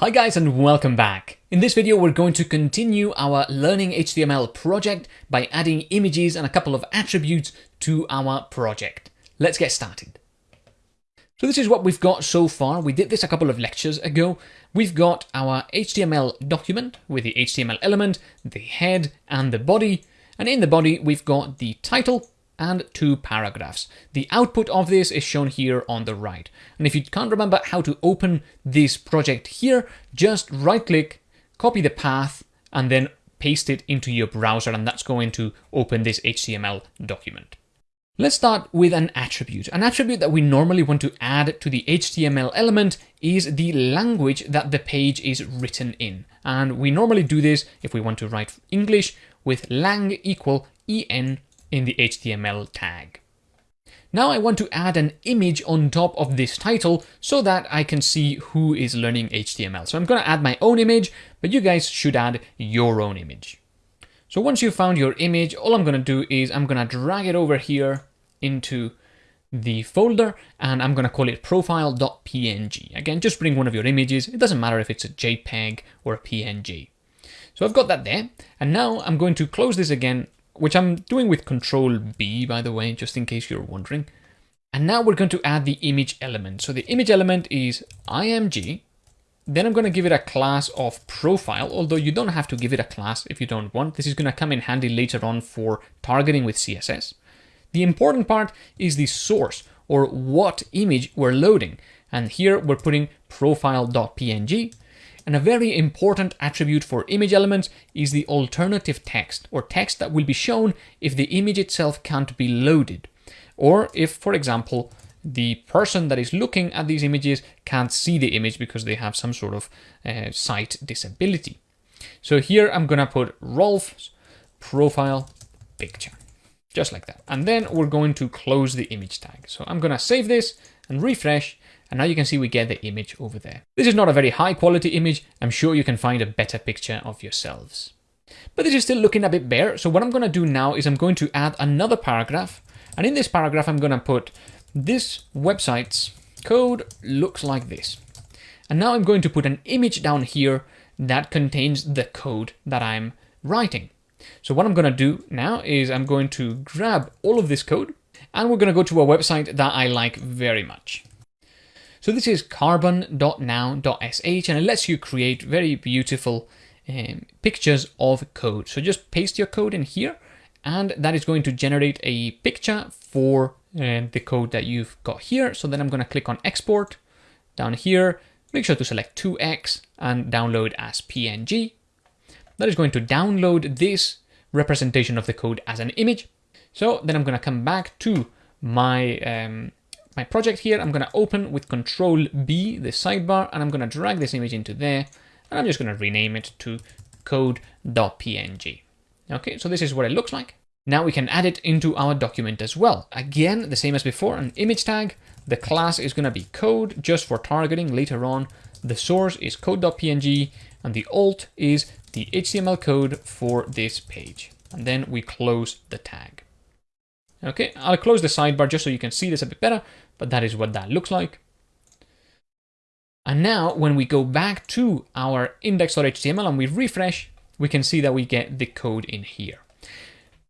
Hi guys and welcome back. In this video we're going to continue our Learning HTML project by adding images and a couple of attributes to our project. Let's get started. So this is what we've got so far. We did this a couple of lectures ago. We've got our HTML document with the HTML element, the head and the body. And in the body we've got the title, and two paragraphs. The output of this is shown here on the right. And if you can't remember how to open this project here, just right click, copy the path, and then paste it into your browser, and that's going to open this HTML document. Let's start with an attribute. An attribute that we normally want to add to the HTML element is the language that the page is written in. And we normally do this if we want to write English with lang equal en in the HTML tag. Now I want to add an image on top of this title so that I can see who is learning HTML. So I'm going to add my own image, but you guys should add your own image. So once you've found your image, all I'm going to do is I'm going to drag it over here into the folder and I'm going to call it profile.png. Again, just bring one of your images. It doesn't matter if it's a JPEG or a PNG. So I've got that there. And now I'm going to close this again which I'm doing with Control B, by the way, just in case you're wondering. And now we're going to add the image element. So the image element is img. Then I'm going to give it a class of profile, although you don't have to give it a class if you don't want. This is going to come in handy later on for targeting with CSS. The important part is the source or what image we're loading. And here we're putting profile.png and a very important attribute for image elements is the alternative text, or text that will be shown if the image itself can't be loaded. Or if, for example, the person that is looking at these images can't see the image because they have some sort of uh, sight disability. So here I'm going to put Rolf's profile picture, just like that. And then we're going to close the image tag. So I'm going to save this and refresh and now you can see we get the image over there. This is not a very high quality image. I'm sure you can find a better picture of yourselves. But this is still looking a bit bare. So what I'm going to do now is I'm going to add another paragraph. And in this paragraph, I'm going to put this website's code looks like this. And now I'm going to put an image down here that contains the code that I'm writing. So what I'm going to do now is I'm going to grab all of this code and we're going to go to a website that I like very much. So this is carbon.now.sh and it lets you create very beautiful um, pictures of code. So just paste your code in here and that is going to generate a picture for uh, the code that you've got here. So then I'm going to click on export down here, make sure to select 2x and download as PNG. That is going to download this representation of the code as an image. So then I'm going to come back to my um, my project here. I'm going to open with Control B, the sidebar, and I'm going to drag this image into there. And I'm just going to rename it to code.png. Okay, so this is what it looks like. Now we can add it into our document as well. Again, the same as before, an image tag. The class is going to be code just for targeting later on. The source is code.png and the alt is the HTML code for this page. And then we close the tag. Okay, I'll close the sidebar just so you can see this a bit better, but that is what that looks like. And now when we go back to our index.html and we refresh, we can see that we get the code in here.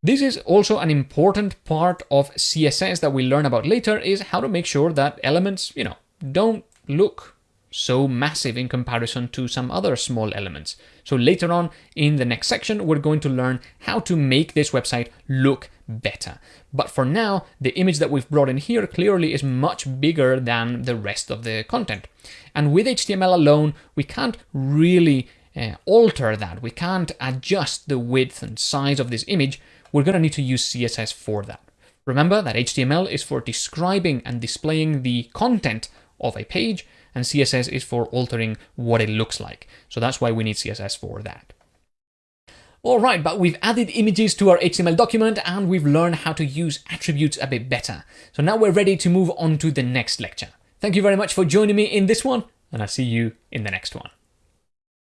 This is also an important part of CSS that we learn about later is how to make sure that elements, you know, don't look so massive in comparison to some other small elements. So later on in the next section, we're going to learn how to make this website look better. But for now, the image that we've brought in here clearly is much bigger than the rest of the content. And with HTML alone, we can't really uh, alter that. We can't adjust the width and size of this image. We're going to need to use CSS for that. Remember that HTML is for describing and displaying the content of a page, and CSS is for altering what it looks like. So that's why we need CSS for that. Alright, but we've added images to our HTML document and we've learned how to use attributes a bit better. So now we're ready to move on to the next lecture. Thank you very much for joining me in this one, and I'll see you in the next one.